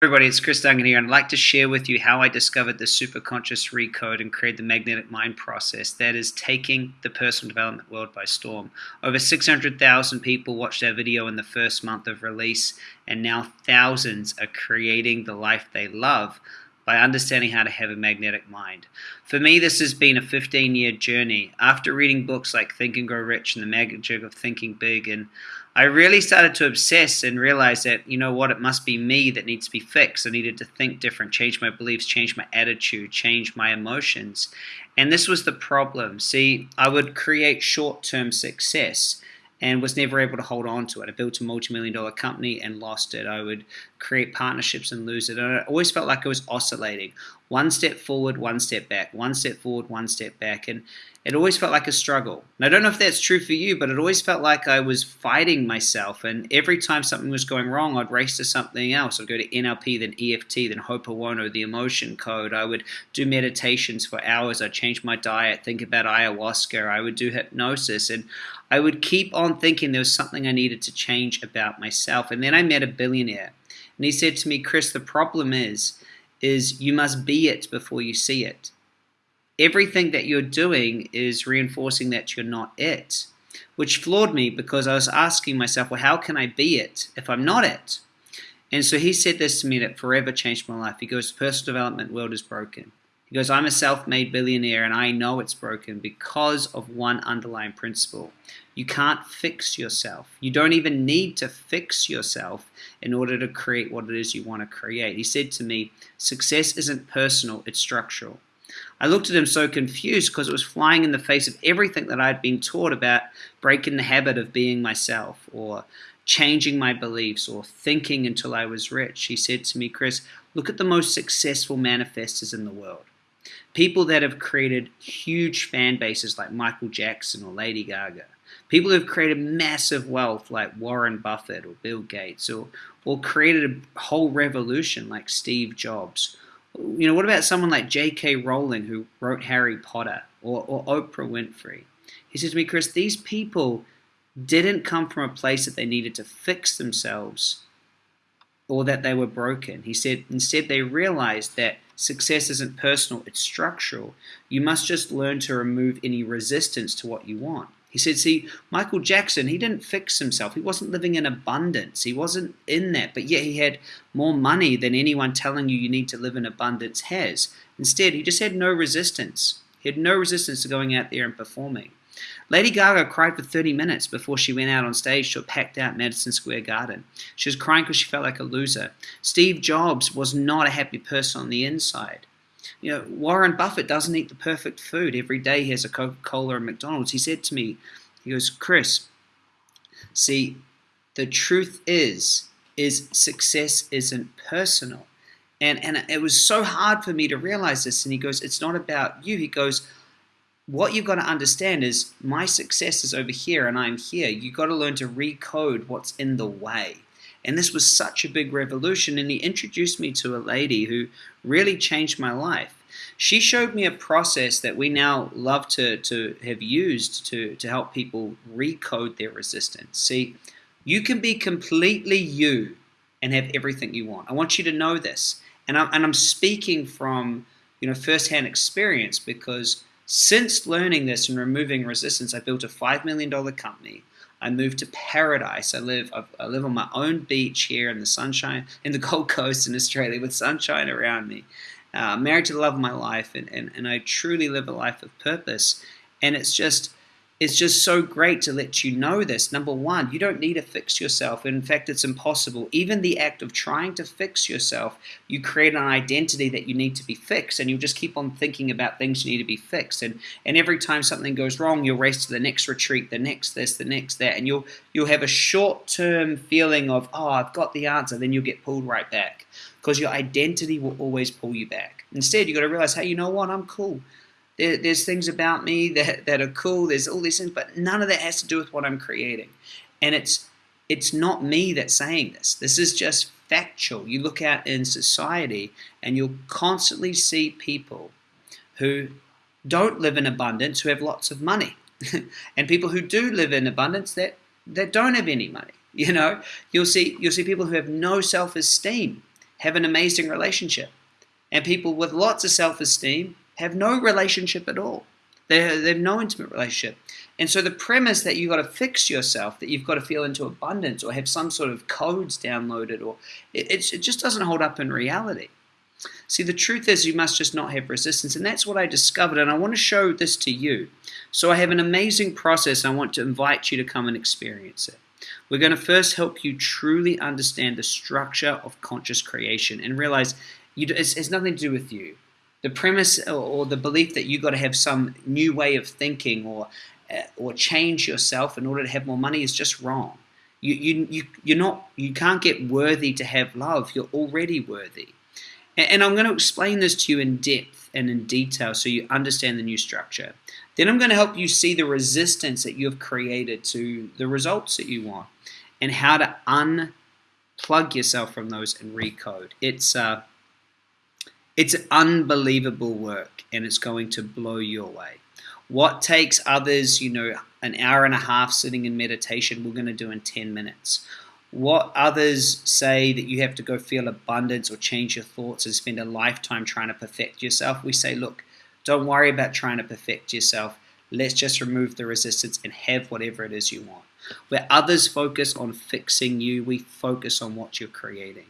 Everybody, it's Chris Duncan here, and I'd like to share with you how I discovered the superconscious recode and create the magnetic mind process that is taking the personal development world by storm. Over 600,000 people watched our video in the first month of release, and now thousands are creating the life they love by understanding how to have a magnetic mind. For me, this has been a 15 year journey. After reading books like Think and Grow Rich and The Magic of Thinking Big, and I really started to obsess and realize that, you know what, it must be me that needs to be fixed. I needed to think different, change my beliefs, change my attitude, change my emotions. And this was the problem. See, I would create short term success and was never able to hold on to it. I built a multi-million dollar company and lost it. I would create partnerships and lose it. And I always felt like I was oscillating. One step forward, one step back, one step forward, one step back. And it always felt like a struggle. And I don't know if that's true for you, but it always felt like I was fighting myself. And every time something was going wrong, I'd race to something else. I'd go to NLP, then EFT, then Ho'oponopono, the emotion code. I would do meditations for hours. I'd change my diet, think about ayahuasca. I would do hypnosis. And I would keep on thinking there was something I needed to change about myself. And then I met a billionaire. And he said to me, Chris, the problem is, is you must be it before you see it. Everything that you're doing is reinforcing that you're not it, which floored me because I was asking myself, well, how can I be it if I'm not it? And so he said this to me that forever changed my life. He goes, the personal development world is broken. He goes, I'm a self-made billionaire and I know it's broken because of one underlying principle. You can't fix yourself. You don't even need to fix yourself in order to create what it is you want to create. He said to me, success isn't personal, it's structural. I looked at him so confused because it was flying in the face of everything that I'd been taught about breaking the habit of being myself or changing my beliefs or thinking until I was rich. He said to me, Chris, look at the most successful manifestors in the world people that have created huge fan bases like Michael Jackson or Lady Gaga, people who have created massive wealth like Warren Buffett or Bill Gates, or, or created a whole revolution like Steve Jobs. You know, what about someone like J.K. Rowling who wrote Harry Potter or, or Oprah Winfrey? He says to me, Chris, these people didn't come from a place that they needed to fix themselves or that they were broken. He said instead they realized that success isn't personal, it's structural. You must just learn to remove any resistance to what you want. He said, see, Michael Jackson, he didn't fix himself. He wasn't living in abundance. He wasn't in that. But yet he had more money than anyone telling you you need to live in abundance has. Instead, he just had no resistance. He had no resistance to going out there and performing. Lady Gaga cried for 30 minutes before she went out on stage to a packed out Madison Square Garden. She was crying because she felt like a loser. Steve Jobs was not a happy person on the inside. You know, Warren Buffett doesn't eat the perfect food. Every day he has a Coca-Cola or McDonald's. He said to me, he goes, Chris, see, the truth is, is success isn't personal. And, and it was so hard for me to realize this. And he goes, it's not about you. He goes, what you've got to understand is my success is over here and I'm here. You've got to learn to recode what's in the way. And this was such a big revolution. And he introduced me to a lady who really changed my life. She showed me a process that we now love to, to have used to, to help people recode their resistance. See, you can be completely you and have everything you want. I want you to know this. And I'm, and I'm speaking from you know firsthand experience because since learning this and removing resistance, I built a $5 million company. I moved to paradise. I live I live on my own beach here in the sunshine, in the Gold Coast in Australia with sunshine around me. Uh, married to the love of my life, and, and, and I truly live a life of purpose. And it's just it's just so great to let you know this. Number one, you don't need to fix yourself. In fact, it's impossible. Even the act of trying to fix yourself, you create an identity that you need to be fixed, and you'll just keep on thinking about things you need to be fixed. And and every time something goes wrong, you'll race to the next retreat, the next this, the next that, and you'll you'll have a short-term feeling of oh, I've got the answer. Then you'll get pulled right back because your identity will always pull you back. Instead, you got to realize, hey, you know what? I'm cool. There, there's things about me that, that are cool. There's all these things, but none of that has to do with what I'm creating. And it's it's not me that's saying this. This is just factual. You look out in society and you'll constantly see people who don't live in abundance who have lots of money. and people who do live in abundance that, that don't have any money. You know, you'll see you'll see people who have no self-esteem have an amazing relationship. And people with lots of self esteem have no relationship at all. They, they have no intimate relationship. And so the premise that you've got to fix yourself, that you've got to feel into abundance or have some sort of codes downloaded, or it, it just doesn't hold up in reality. See, the truth is you must just not have resistance. And that's what I discovered. And I want to show this to you. So I have an amazing process. I want to invite you to come and experience it. We're going to first help you truly understand the structure of conscious creation and realize you, it's, it's nothing to do with you. The premise or the belief that you've got to have some new way of thinking or uh, or change yourself in order to have more money is just wrong. You, you, you, you're not, you can't get worthy to have love. You're already worthy. And, and I'm going to explain this to you in depth and in detail so you understand the new structure. Then I'm going to help you see the resistance that you've created to the results that you want and how to unplug yourself from those and recode. It's uh, it's unbelievable work and it's going to blow you away. What takes others, you know, an hour and a half sitting in meditation, we're going to do in 10 minutes. What others say that you have to go feel abundance or change your thoughts and spend a lifetime trying to perfect yourself, we say, look, don't worry about trying to perfect yourself. Let's just remove the resistance and have whatever it is you want. Where others focus on fixing you, we focus on what you're creating.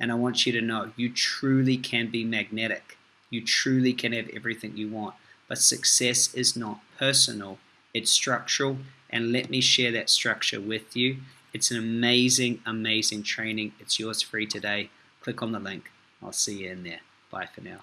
And I want you to know you truly can be magnetic. You truly can have everything you want. But success is not personal, it's structural. And let me share that structure with you. It's an amazing, amazing training. It's yours free today. Click on the link. I'll see you in there. Bye for now.